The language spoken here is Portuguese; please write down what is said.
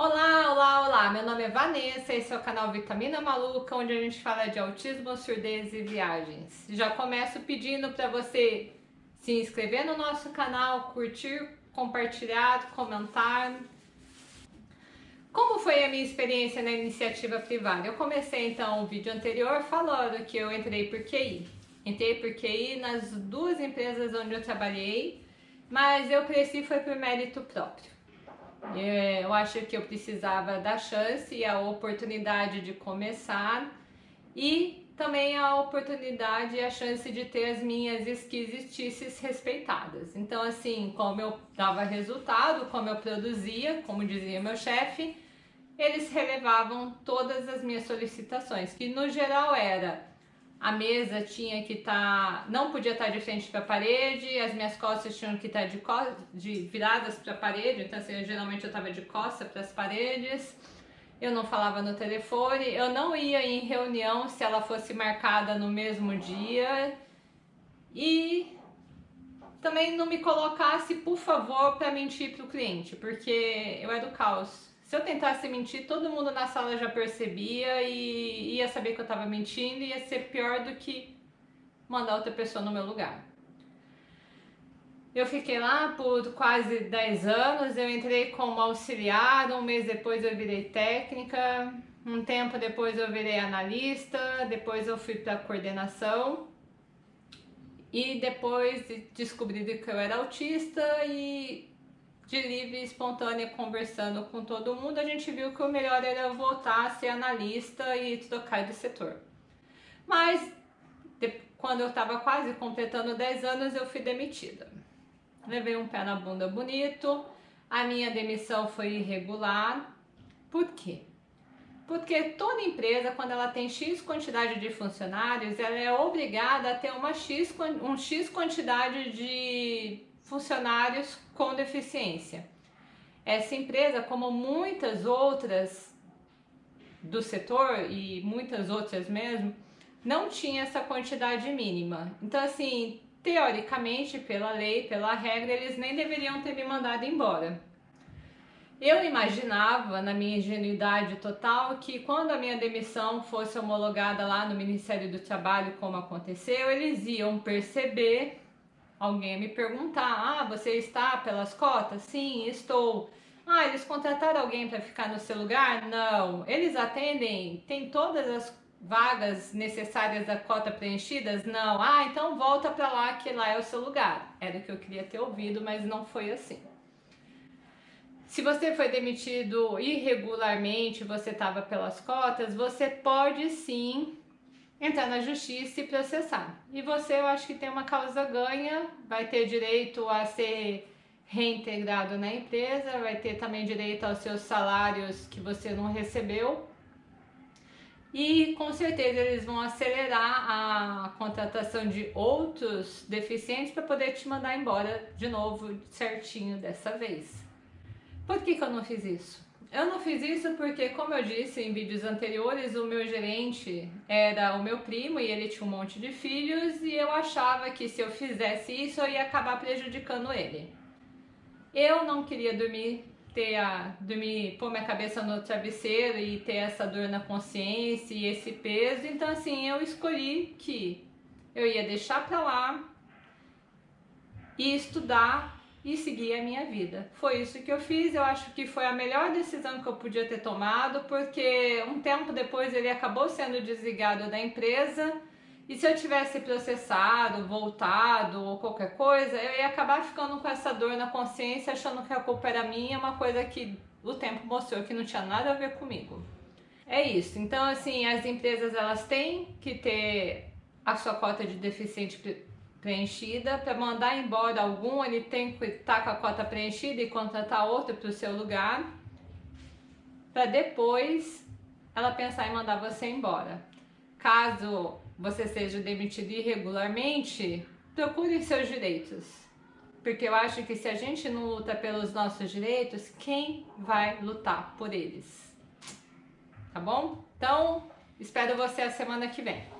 Olá, olá, olá! Meu nome é Vanessa, esse é o canal Vitamina Maluca, onde a gente fala de autismo, surdez e viagens. Já começo pedindo para você se inscrever no nosso canal, curtir, compartilhar, comentar. Como foi a minha experiência na iniciativa privada? Eu comecei então o vídeo anterior falando que eu entrei por QI. Entrei por QI nas duas empresas onde eu trabalhei, mas eu cresci foi por mérito próprio. É, eu acho que eu precisava da chance e a oportunidade de começar e também a oportunidade e a chance de ter as minhas esquisitices respeitadas. Então, assim, como eu dava resultado, como eu produzia, como dizia meu chefe, eles relevavam todas as minhas solicitações, que no geral era a mesa tinha que estar, tá, não podia estar tá de frente para a parede, as minhas costas tinham que estar tá de, de viradas para a parede, então assim, eu, geralmente eu estava de costas para as paredes, eu não falava no telefone, eu não ia em reunião se ela fosse marcada no mesmo dia e também não me colocasse, por favor, para mentir para o cliente, porque eu era do caos. Se eu tentasse mentir, todo mundo na sala já percebia e ia saber que eu estava mentindo e ia ser pior do que mandar outra pessoa no meu lugar. Eu fiquei lá por quase 10 anos, eu entrei como auxiliar, um mês depois eu virei técnica, um tempo depois eu virei analista, depois eu fui para coordenação e depois descobri que eu era autista e de livre e espontânea conversando com todo mundo, a gente viu que o melhor era voltar a ser analista e trocar de setor. Mas quando eu estava quase completando 10 anos, eu fui demitida. Levei um pé na bunda bonito, a minha demissão foi irregular. Por quê? Porque toda empresa, quando ela tem X quantidade de funcionários, ela é obrigada a ter uma X, um X quantidade de funcionários com deficiência. Essa empresa, como muitas outras do setor e muitas outras mesmo, não tinha essa quantidade mínima. Então, assim, teoricamente, pela lei, pela regra, eles nem deveriam ter me mandado embora. Eu imaginava, na minha ingenuidade total, que quando a minha demissão fosse homologada lá no Ministério do Trabalho, como aconteceu, eles iam perceber alguém me perguntar, ah, você está pelas cotas? Sim, estou. Ah, eles contrataram alguém para ficar no seu lugar? Não. Eles atendem, tem todas as vagas necessárias da cota preenchidas? Não. Ah, então volta para lá que lá é o seu lugar. Era o que eu queria ter ouvido, mas não foi assim. Se você foi demitido irregularmente, você estava pelas cotas, você pode sim entrar na justiça e processar. E você, eu acho que tem uma causa ganha, vai ter direito a ser reintegrado na empresa, vai ter também direito aos seus salários que você não recebeu. E com certeza eles vão acelerar a contratação de outros deficientes para poder te mandar embora de novo certinho dessa vez. Por que, que eu não fiz isso? Eu não fiz isso porque, como eu disse em vídeos anteriores, o meu gerente era o meu primo e ele tinha um monte de filhos e eu achava que se eu fizesse isso eu ia acabar prejudicando ele. Eu não queria dormir, ter a, dormir, pôr minha cabeça no travesseiro e ter essa dor na consciência e esse peso, então assim, eu escolhi que eu ia deixar pra lá e estudar e seguir a minha vida. Foi isso que eu fiz, eu acho que foi a melhor decisão que eu podia ter tomado, porque um tempo depois ele acabou sendo desligado da empresa e se eu tivesse processado, voltado ou qualquer coisa, eu ia acabar ficando com essa dor na consciência, achando que a culpa era minha, uma coisa que o tempo mostrou que não tinha nada a ver comigo. É isso, então assim, as empresas elas têm que ter a sua cota de deficiente preenchida. Para mandar embora algum, ele tem que estar com a cota preenchida e contratar outro para o seu lugar. Para depois ela pensar em mandar você embora. Caso você seja demitido irregularmente, procure seus direitos. Porque eu acho que se a gente não luta pelos nossos direitos, quem vai lutar por eles? Tá bom? Então, espero você a semana que vem.